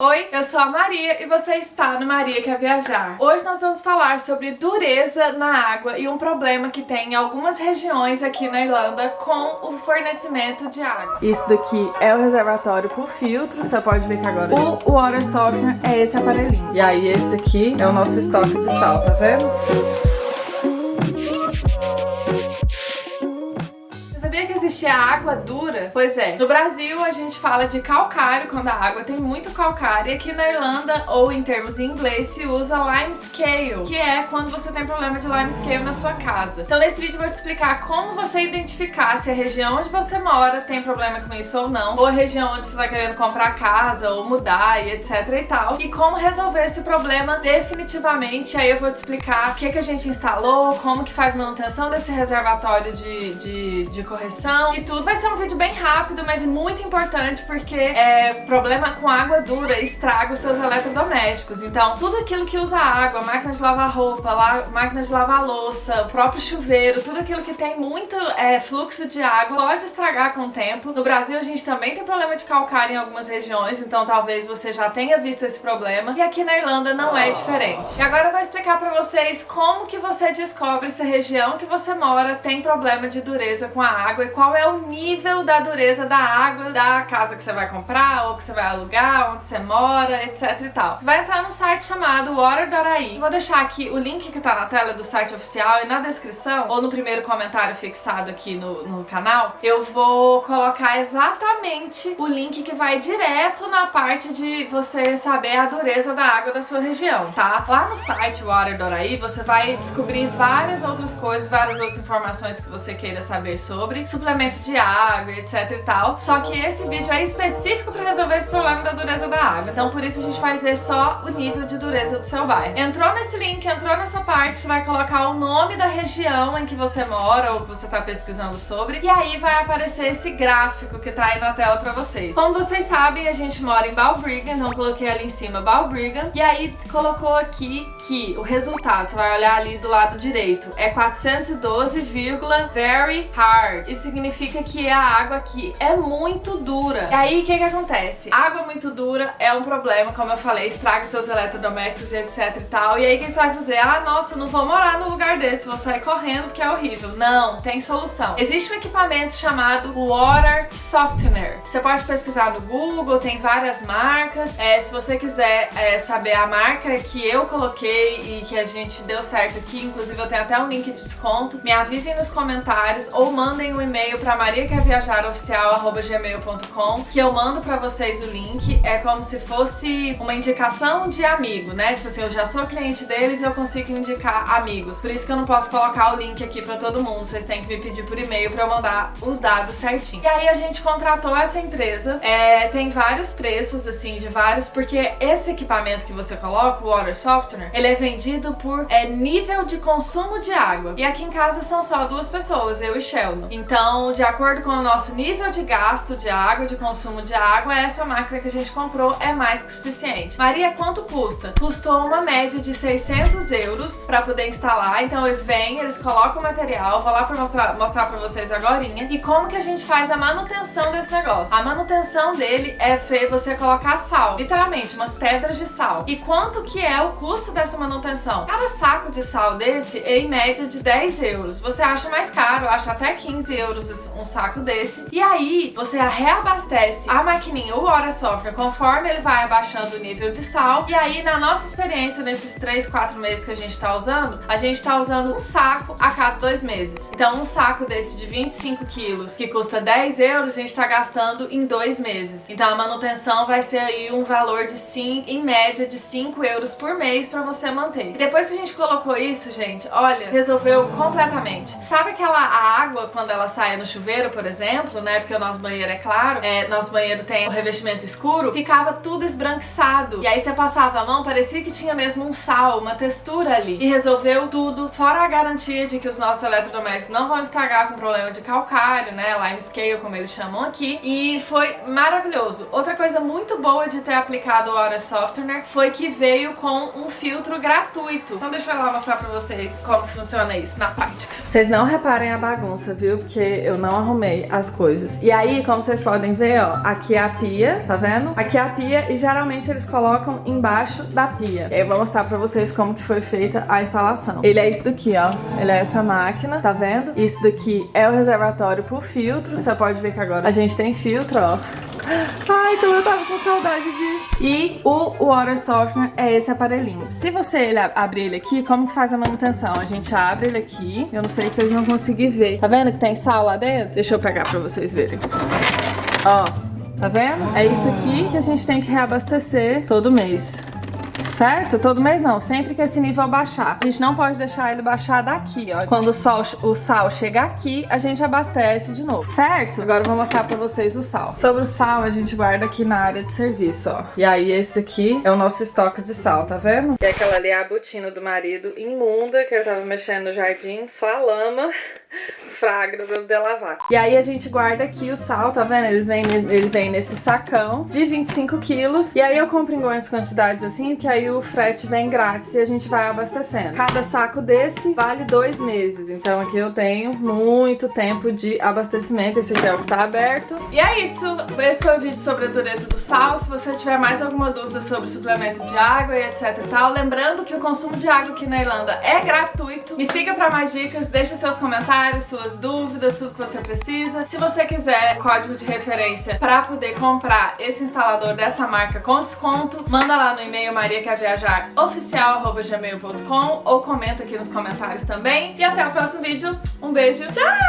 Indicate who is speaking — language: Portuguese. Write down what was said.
Speaker 1: Oi, eu sou a Maria e você está no Maria Quer Viajar. Hoje nós vamos falar sobre dureza na água e um problema que tem em algumas regiões aqui na Irlanda com o fornecimento de água.
Speaker 2: Isso daqui é o reservatório por filtro, você pode ver que agora o water softener é esse aparelhinho. E aí esse aqui é o nosso estoque de sal, tá vendo?
Speaker 1: Existe a água dura? Pois é, no Brasil a gente fala de calcário quando a água tem muito calcário e aqui na Irlanda, ou em termos em inglês, se usa limescale, que é quando você tem problema de limescale na sua casa. Então nesse vídeo eu vou te explicar como você identificar se a região onde você mora tem problema com isso ou não, ou a região onde você está querendo comprar casa ou mudar e etc e tal, e como resolver esse problema definitivamente. Aí eu vou te explicar o que, que a gente instalou, como que faz manutenção desse reservatório de, de, de correção, e tudo. Vai ser um vídeo bem rápido, mas muito importante porque é, problema com água dura estraga os seus eletrodomésticos. Então, tudo aquilo que usa água, máquina de lavar roupa, lá, máquina de lavar louça, o próprio chuveiro, tudo aquilo que tem muito é, fluxo de água pode estragar com o tempo. No Brasil, a gente também tem problema de calcário em algumas regiões, então talvez você já tenha visto esse problema. E aqui na Irlanda não é diferente. E agora eu vou explicar pra vocês como que você descobre se a região que você mora tem problema de dureza com a água e qual qual é o nível da dureza da água da casa que você vai comprar ou que você vai alugar, onde você mora, etc e tal. Você vai entrar no site chamado Water.ai. Vou deixar aqui o link que tá na tela do site oficial e na descrição, ou no primeiro comentário fixado aqui no, no canal, eu vou colocar exatamente o link que vai direto na parte de você saber a dureza da água da sua região, tá? Lá no site Water.ai você vai descobrir várias outras coisas, várias outras informações que você queira saber sobre, suplementos de água, etc e tal. Só que esse vídeo é específico para resolver esse problema da dureza da água. Então por isso a gente vai ver só o nível de dureza do seu bairro. Entrou nesse link, entrou nessa parte, você vai colocar o nome da região em que você mora ou que você está pesquisando sobre. E aí vai aparecer esse gráfico que tá aí na tela para vocês. Como vocês sabem, a gente mora em Balbriggan, então coloquei ali em cima Balbriggan. E aí colocou aqui que o resultado, você vai olhar ali do lado direito, é 412, very hard. Isso significa significa que a água aqui é muito dura. E aí, o que que acontece? Água muito dura é um problema, como eu falei, estraga seus eletrodomésticos e etc e tal. E aí, quem você vai fazer? Ah, nossa, não vou morar no lugar desse, vou sair correndo porque é horrível. Não, tem solução. Existe um equipamento chamado Water Softener. Você pode pesquisar no Google, tem várias marcas. É, se você quiser é, saber a marca que eu coloquei e que a gente deu certo aqui, inclusive eu tenho até um link de desconto, me avisem nos comentários ou mandem um e-mail e-mail para mariaquerviajaroficial.gmail.com que eu mando para vocês o link. É como se fosse uma indicação de amigo, né? Tipo assim, eu já sou cliente deles e eu consigo indicar amigos. Por isso que eu não posso colocar o link aqui para todo mundo. Vocês têm que me pedir por e-mail para eu mandar os dados certinho. E aí a gente contratou essa empresa. É, tem vários preços, assim, de vários, porque esse equipamento que você coloca, o Water Softener, ele é vendido por é, nível de consumo de água. E aqui em casa são só duas pessoas, eu e Sheldon. Então, de acordo com o nosso nível de gasto de água, de consumo de água, essa máquina que a gente comprou é mais que suficiente. Maria, quanto custa? Custou uma média de 600 euros para poder instalar. Então eu venho, eles colocam o material, vou lá para mostrar, mostrar para vocês agora. E como que a gente faz a manutenção desse negócio? A manutenção dele é você colocar sal, literalmente, umas pedras de sal. E quanto que é o custo dessa manutenção? Cada saco de sal desse é em média de 10 euros. Você acha mais caro, acha até 15 euros um saco desse. E aí você reabastece a maquininha, o Water Software, conforme ele vai abaixando o nível de sal. E aí na nossa experiência, nesses 3, 4 meses que a gente tá usando, a gente tá usando um saco a cada dois meses. Então um saco desse de 25 quilos, que custa 10 euros, a gente tá gastando em dois meses. Então a manutenção vai ser aí um valor de sim, em média de 5 euros por mês pra você manter. E depois que a gente colocou isso, gente, olha, resolveu completamente. Sabe aquela água quando ela sai no chuveiro, por exemplo, né, porque o nosso banheiro é claro, é, nosso banheiro tem o revestimento escuro, ficava tudo esbranquiçado. E aí você passava a mão, parecia que tinha mesmo um sal, uma textura ali. E resolveu tudo, fora a garantia de que os nossos eletrodomésticos não vão estragar com problema de calcário, né, limescale, como eles chamam aqui. E foi maravilhoso. Outra coisa muito boa de ter aplicado o Aura Softener foi que veio com um filtro gratuito. Então deixa eu lá mostrar pra vocês como funciona isso na prática.
Speaker 2: Vocês não reparem a bagunça, viu? Porque eu eu não arrumei as coisas. E aí, como vocês podem ver, ó, aqui é a pia, tá vendo? Aqui é a pia e geralmente eles colocam embaixo da pia. Eu vou mostrar pra vocês como que foi feita a instalação. Ele é isso daqui, ó. Ele é essa máquina, tá vendo? Isso daqui é o reservatório pro filtro. Você pode ver que agora a gente tem filtro, ó. Ai, então eu tava com saudade disso. E o Water Softener é esse aparelhinho. Se você abrir ele aqui, como que faz a manutenção? A gente abre ele aqui. Eu não sei se vocês vão conseguir ver. Tá vendo que tem sal lá dentro? Deixa eu pegar pra vocês verem. Ó, tá vendo? É isso aqui que a gente tem que reabastecer todo mês certo? Todo mês não, sempre que esse nível baixar. A gente não pode deixar ele baixar daqui, ó. Quando o, sol, o sal chegar aqui, a gente abastece de novo, certo? Agora eu vou mostrar pra vocês o sal. Sobre o sal, a gente guarda aqui na área de serviço, ó. E aí esse aqui é o nosso estoque de sal, tá vendo? E aquela ali é a botina do marido imunda, que eu tava mexendo no jardim, só a lama fragra pra poder lavar. E aí a gente guarda aqui o sal, tá vendo? Eles vêm, ele vem nesse sacão de 25 quilos. E aí eu compro em grandes quantidades assim, que aí o frete vem grátis e a gente vai abastecendo. Cada saco desse vale dois meses. Então aqui eu tenho muito tempo de abastecimento. Esse aqui é o que tá aberto.
Speaker 1: E é isso. Esse foi o vídeo sobre a dureza do sal. Se você tiver mais alguma dúvida sobre suplemento de água e etc e tal, lembrando que o consumo de água aqui na Irlanda é gratuito. Me siga para mais dicas, deixa seus comentários, suas dúvidas, tudo que você precisa. Se você quiser código de referência para poder comprar esse instalador dessa marca com desconto, manda lá no e-mail Maria viajar oficial@gmail.com ou comenta aqui nos comentários também. E até o próximo vídeo. Um beijo. Tchau!